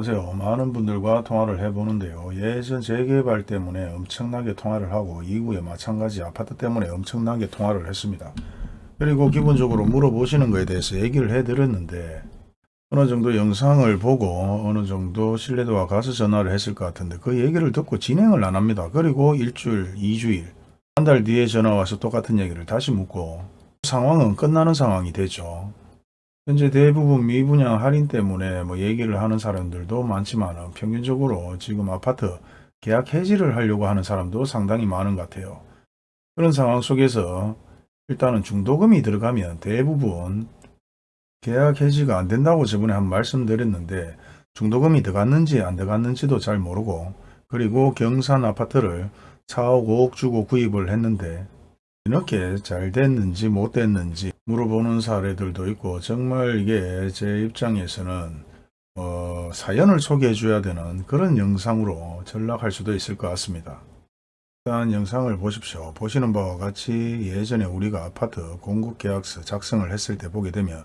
안녕하세요. 많은 분들과 통화를 해보는데요. 예전 재개발 때문에 엄청나게 통화를 하고 이후에 마찬가지 아파트 때문에 엄청나게 통화를 했습니다. 그리고 기본적으로 물어보시는 거에 대해서 얘기를 해드렸는데 어느 정도 영상을 보고 어느 정도 신뢰도가 가서 전화를 했을 것 같은데 그 얘기를 듣고 진행을 안 합니다. 그리고 일주일, 이주일, 한 달 뒤에 전화 와서 똑같은 얘기를 다시 묻고 상황은 끝나는 상황이 되죠. 현재 대부분 미분양 할인 때문에 뭐 얘기를 하는 사람들도 많지만 평균적으로 지금 아파트 계약 해지를 하려고 하는 사람도 상당히 많은 것 같아요. 그런 상황 속에서 일단은 중도금이 들어가면 대부분 계약 해지가 안 된다고 저번에 한 말씀드렸는데 중도금이 들어갔는지 안 들어갔는지도 잘 모르고 그리고 경산 아파트를 4억 5억 주고 구입을 했는데 이렇게 잘 됐는지 못 됐는지 물어보는 사례들도 있고 정말 이게 제 입장에서는 어, 사연을 소개해 줘야 되는 그런 영상으로 전락할 수도 있을 것 같습니다. 일단 영상을 보십시오. 보시는 바와 같이 예전에 우리가 아파트 공급계약서 작성을 했을 때 보게 되면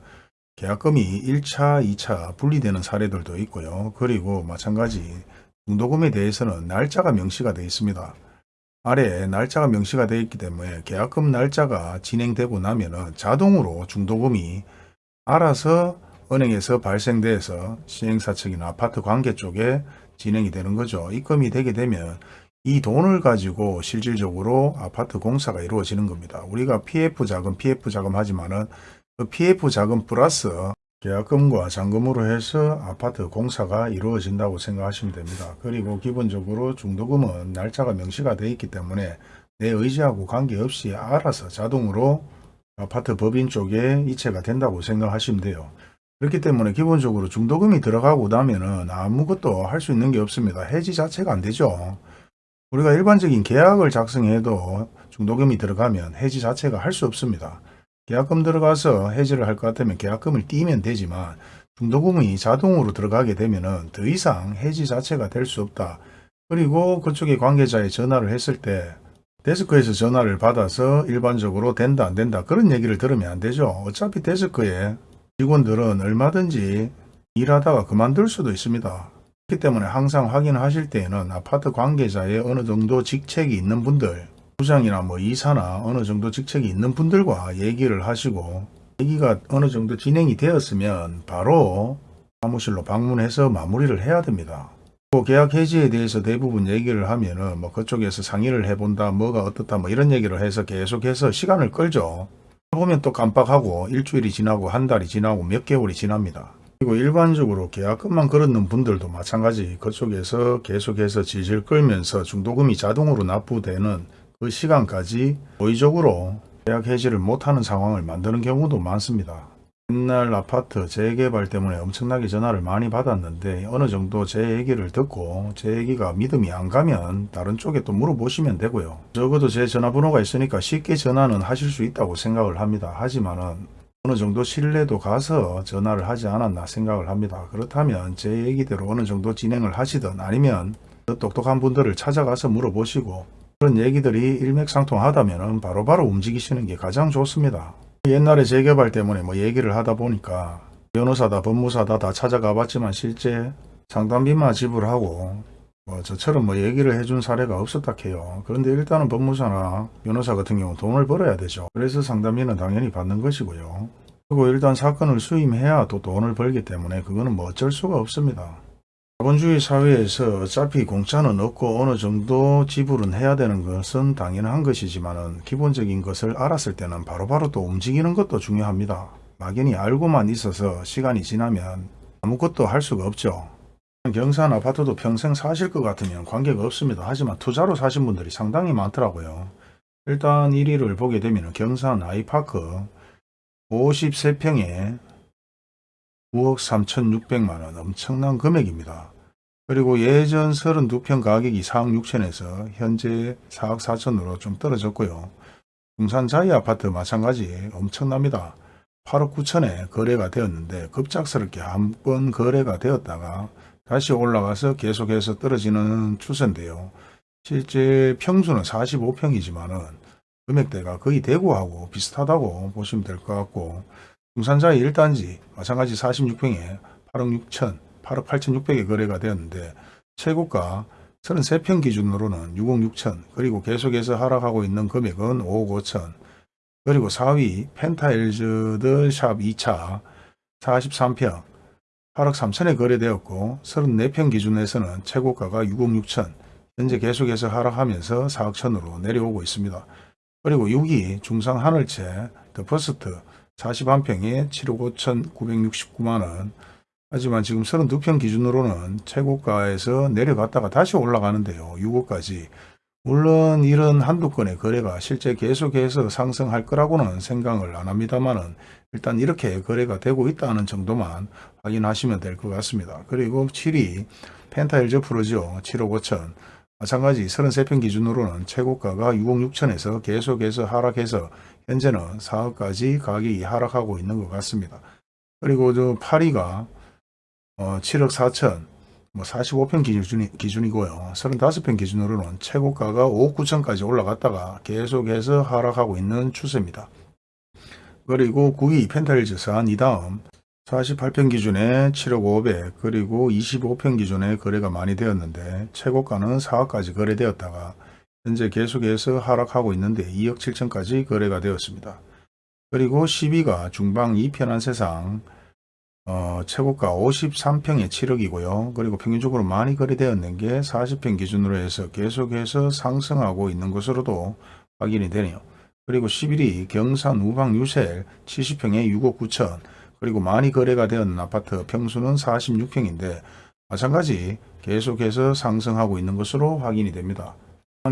계약금이 1차, 2차 분리되는 사례들도 있고요. 그리고 마찬가지 중도금에 대해서는 날짜가 명시가 되어 있습니다. 아래에 날짜가 명시가 되어 있기 때문에 계약금 날짜가 진행되고 나면은 자동으로 중도금이 알아서 은행에서 발생돼서 시행사 측이나 아파트 관계 쪽에 진행이 되는 거죠. 입금이 되게 되면 이 돈을 가지고 실질적으로 아파트 공사가 이루어지는 겁니다. 우리가 PF 자금, PF 자금 하지만은 그 PF 자금 플러스 계약금과 잔금으로 해서 아파트 공사가 이루어진다고 생각하시면 됩니다. 그리고 기본적으로 중도금은 날짜가 명시가 되어 있기 때문에 내 의지하고 관계없이 알아서 자동으로 아파트 법인 쪽에 이체가 된다고 생각하시면 돼요. 그렇기 때문에 기본적으로 중도금이 들어가고 나면은 아무것도 할 수 있는 게 없습니다. 해지 자체가 안 되죠. 우리가 일반적인 계약을 작성해도 중도금이 들어가면 해지 자체가 할 수 없습니다. 계약금 들어가서 해지를 할 것 같으면 계약금을 띄면 되지만 중도금이 자동으로 들어가게 되면 더 이상 해지 자체가 될 수 없다. 그리고 그쪽에 관계자에 전화를 했을 때 데스크에서 전화를 받아서 일반적으로 된다 안 된다 그런 얘기를 들으면 안 되죠. 어차피 데스크에 직원들은 얼마든지 일하다가 그만둘 수도 있습니다. 그렇기 때문에 항상 확인하실 때에는 아파트 관계자의 어느 정도 직책이 있는 분들 부장이나 뭐 이사나 어느 정도 직책이 있는 분들과 얘기를 하시고 얘기가 어느 정도 진행이 되었으면 바로 사무실로 방문해서 마무리를 해야 됩니다. 계약 해지에 대해서 대부분 얘기를 하면은 뭐 그쪽에서 상의를 해본다 뭐가 어떻다 뭐 이런 얘기를 해서 계속해서 시간을 끌죠. 보면 또 깜빡하고 일주일이 지나고 한 달이 지나고 몇 개월이 지납니다. 그리고 일반적으로 계약금만 걸었는 분들도 마찬가지 그쪽에서 계속해서 질질 끌면서 중도금이 자동으로 납부되는 그 시간까지 고의적으로 계약 해지를 못하는 상황을 만드는 경우도 많습니다. 옛날 아파트 재개발 때문에 엄청나게 전화를 많이 받았는데 어느 정도 제 얘기를 듣고 제 얘기가 믿음이 안 가면 다른 쪽에 또 물어보시면 되고요. 적어도 제 전화번호가 있으니까 쉽게 전화는 하실 수 있다고 생각을 합니다. 하지만은 어느 정도 신뢰도 가서 전화를 하지 않았나 생각을 합니다. 그렇다면 제 얘기대로 어느 정도 진행을 하시든 아니면 더 똑똑한 분들을 찾아가서 물어보시고 그런 얘기들이 일맥상통하다면 바로바로 움직이시는 게 가장 좋습니다. 옛날에 재개발 때문에 뭐 얘기를 하다 보니까 변호사다 법무사다 다 찾아가 봤지만 실제 상담비만 지불하고 뭐 저처럼 뭐 얘기를 해준 사례가 없었다 해요. 그런데 일단은 법무사나 변호사 같은 경우 돈을 벌어야 되죠. 그래서 상담비는 당연히 받는 것이고요. 그리고 일단 사건을 수임해야 또 돈을 벌기 때문에 그거는 뭐 어쩔 수가 없습니다. 자본주의 사회에서 어차피 공짜는 없고 어느 정도 지불은 해야 되는 것은 당연한 것이지만 기본적인 것을 알았을 때는 바로 바로 또 움직이는 것도 중요합니다. 막연히 알고만 있어서 시간이 지나면 아무것도 할 수가 없죠. 경산 아파트도 평생 사실 것 같으면 관계가 없습니다. 하지만 투자로 사신 분들이 상당히 많더라고요. 일단 1위를 보게 되면 경산 아이파크 53평에 9억 3,600만원 엄청난 금액입니다. 그리고 예전 32평 가격이 4억 6천에서 현재 4억 4천으로 좀 떨어졌고요. 중산 자이 아파트 마찬가지 엄청납니다. 8억 9천에 거래가 되었는데 급작스럽게 한 번 거래가 되었다가 다시 올라가서 계속해서 떨어지는 추세인데요. 실제 평수는 45평이지만 은 금액대가 거의 대구하고 비슷하다고 보시면 될 것 같고 중산자의 1단지 마찬가지 46평에 8억 6천 8억 8,600에 거래가 되었는데 최고가 33평 기준으로는 6억 6천 그리고 계속해서 하락하고 있는 금액은 5억 5천. 그리고 4위 펜타힐즈 더샵 2차 43평 8억 3천에 거래되었고 34평 기준에서는 최고가가 6억 6천. 현재 계속해서 하락하면서 4억 천으로 내려오고 있습니다. 그리고 6위 중산 하늘채 더 퍼스트 41평에 7억 5천 969만원 하지만 지금 32평 기준으로는 최고가에서 내려갔다가 다시 올라가는데요. 6억까지. 물론 이런 한두 건의 거래가 실제 계속해서 상승할 거라고는 생각을 안 합니다만은 일단 이렇게 거래가 되고 있다는 정도만 확인하시면 될 것 같습니다. 그리고 7위 펜타일즈 프로죠. 7억 5천. 마찬가지 33평 기준으로는 최고가가 6억 6천에서 계속해서 하락해서 현재는 4억까지 가격이 하락하고 있는 것 같습니다. 그리고 저 8위가 어, 7억 4천, 뭐 45평 기준이, 기준이고요. 35평 기준으로는 최고가가 5억 9천까지 올라갔다가 계속해서 하락하고 있는 추세입니다. 그리고 9위 펜타일즈 산이 다음 48평 기준에 7억 5백 그리고 25평 기준에 거래가 많이 되었는데 최고가는 4억까지 거래되었다가 현재 계속해서 하락하고 있는데 2억 7천까지 거래가 되었습니다. 그리고 10위가 중방 2편한 세상 어, 최고가 53평에 7억이고요. 그리고 평균적으로 많이 거래되었는 게 40평 기준으로 해서 계속해서 상승하고 있는 것으로도 확인이 되네요. 그리고 11위 경산 우방 유셀 70평에 6억 9천 그리고 많이 거래가 되었는 아파트 평수는 46평인데 마찬가지 계속해서 상승하고 있는 것으로 확인이 됩니다.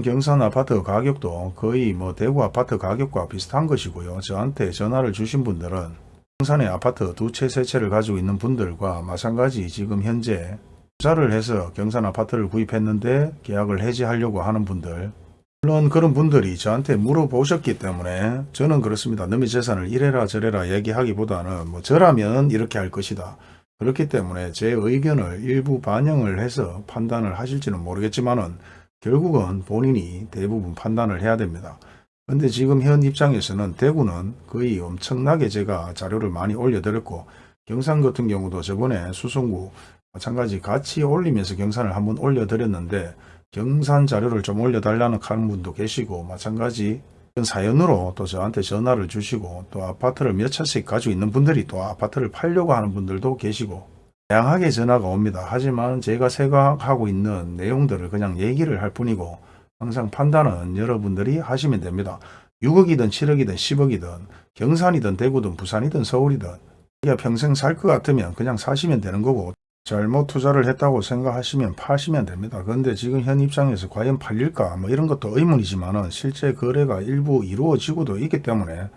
경산 아파트 가격도 거의 뭐 대구 아파트 가격과 비슷한 것이고요. 저한테 전화를 주신 분들은 경산의 아파트 두 채, 세 채를 가지고 있는 분들과 마찬가지 지금 현재 투자를 해서 경산 아파트를 구입했는데 계약을 해지하려고 하는 분들 물론 그런 분들이 저한테 물어보셨기 때문에 저는 그렇습니다. 너의 재산을 이래라 저래라 얘기하기보다는 뭐 저라면 이렇게 할 것이다. 그렇기 때문에 제 의견을 일부 반영을 해서 판단을 하실지는 모르겠지만 은 결국은 본인이 대부분 판단을 해야 됩니다. 근데 지금 현 입장에서는 대구는 거의 엄청나게 제가 자료를 많이 올려드렸고 경산 같은 경우도 저번에 수성구 마찬가지 같이 올리면서 경산을 한번 올려드렸는데 경산 자료를 좀 올려달라는 하는 분도 계시고 마찬가지 사연으로 또 저한테 전화를 주시고 또 아파트를 몇 채씩 가지고 있는 분들이 또 아파트를 팔려고 하는 분들도 계시고 다양하게 전화가 옵니다. 하지만 제가 생각하고 있는 내용들을 그냥 얘기를 할 뿐이고 항상 판단은 여러분들이 하시면 됩니다. 6억이든 7억이든 10억이든 경산이든 대구든 부산이든 서울이든 우리가 평생 살 것 같으면 그냥 사시면 되는 거고 잘못 투자를 했다고 생각하시면 파시면 됩니다. 그런데 지금 현 입장에서 과연 팔릴까 뭐 이런 것도 의문이지만 실제 거래가 일부 이루어지고도 있기 때문에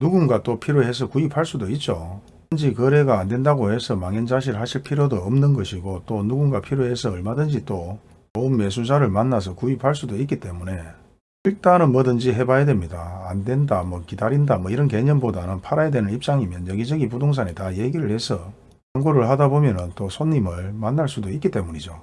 누군가 또 필요해서 구입할 수도 있죠. 현지 거래가 안 된다고 해서 망연자실 하실 필요도 없는 것이고 또 누군가 필요해서 얼마든지 또 좋은 매수자를 만나서 구입할 수도 있기 때문에 일단은 뭐든지 해봐야 됩니다. 안 된다, 뭐 기다린다, 뭐 이런 개념보다는 팔아야 되는 입장이면 여기저기 부동산에 다 얘기를 해서 광고를 하다 보면 또 손님을 만날 수도 있기 때문이죠.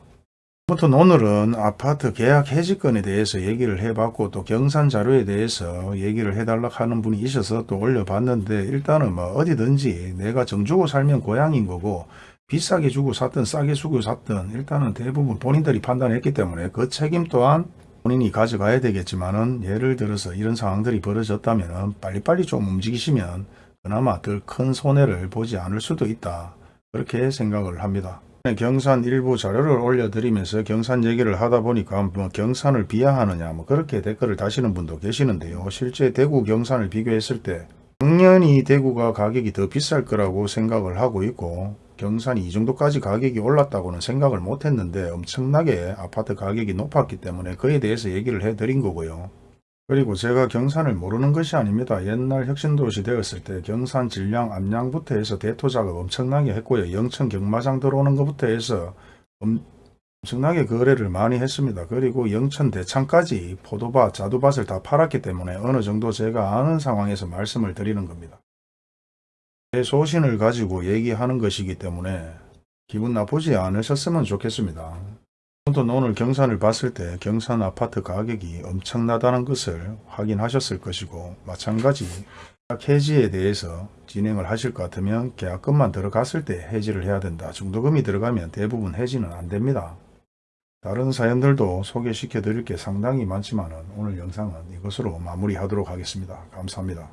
아무튼 오늘은 아파트 계약 해지건에 대해서 얘기를 해봤고 또 경산 자료에 대해서 얘기를 해달라 하는 분이 있어서 또 올려봤는데 일단은 뭐 어디든지 내가 정주고 살면 고향인 거고 비싸게 주고 샀든 싸게 주고 샀든 일단은 대부분 본인들이 판단했기 때문에 그 책임 또한 본인이 가져가야 되겠지만 은 예를 들어서 이런 상황들이 벌어졌다면 빨리빨리 좀 움직이시면 그나마 덜 큰 손해를 보지 않을 수도 있다. 그렇게 생각을 합니다. 경산 일부 자료를 올려드리면서 경산 얘기를 하다 보니까 뭐 경산을 비하하느냐 뭐 그렇게 댓글을 다시는 분도 계시는데요. 실제 대구 경산을 비교했을 때 당연히 대구가 가격이 더 비쌀 거라고 생각을 하고 있고 경산이 이 정도까지 가격이 올랐다고는 생각을 못했는데 엄청나게 아파트 가격이 높았기 때문에 그에 대해서 얘기를 해드린 거고요. 그리고 제가 경산을 모르는 것이 아닙니다. 옛날 혁신도시 되었을 때 경산 질량 암양부터 해서 대토 작업 엄청나게 했고요. 영천 경마장 들어오는 것부터 해서 엄청나게 거래를 많이 했습니다. 그리고 영천 대창까지 포도밭, 자두밭을 다 팔았기 때문에 어느 정도 제가 아는 상황에서 말씀을 드리는 겁니다. 제 소신을 가지고 얘기하는 것이기 때문에 기분 나쁘지 않으셨으면 좋겠습니다. 아무튼 오늘 경산을 봤을 때 경산 아파트 가격이 엄청나다는 것을 확인하셨을 것이고 마찬가지 계약 해지에 대해서 진행을 하실 것 같으면 계약금만 들어갔을 때 해지를 해야 된다. 중도금이 들어가면 대부분 해지는 안 됩니다. 다른 사연들도 소개시켜 드릴 게 상당히 많지만 오늘 영상은 이것으로 마무리하도록 하겠습니다. 감사합니다.